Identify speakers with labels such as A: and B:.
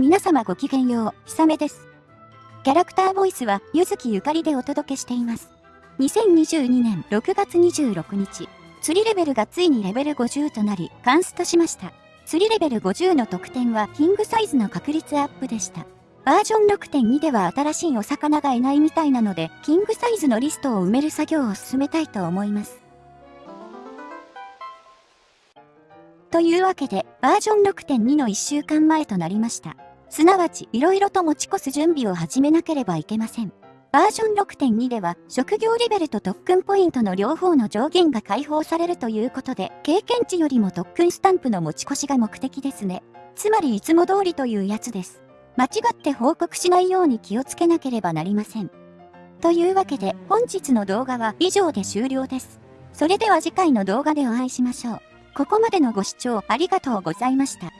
A: 皆様ごきげんよう、ひさめです。キャラクターボイスは、ゆずきゆかりでお届けしています。2022年6月26日、釣りレベルがついにレベル50となり、カンストしました。釣りレベル50の得点は、キングサイズの確率アップでした。バージョン6.2では新しいお魚がいないみたいなので、キングサイズのリストを埋める作業を進めたいと思います。というわけで、バージョン6.2の1週間前となりました。すなわち、色々と持ち越す準備を始めなければいけません。バージョン6.2では、職業レベルと特訓ポイントの両方の上限が解放されるということで、経験値よりも特訓スタンプの持ち越しが目的ですね。つまりいつも通りというやつです。間違って報告しないように気をつけなければなりません。というわけで、本日の動画は以上で終了です。それでは次回の動画でお会いしましょう。ここまでのご視聴ありがとうございました。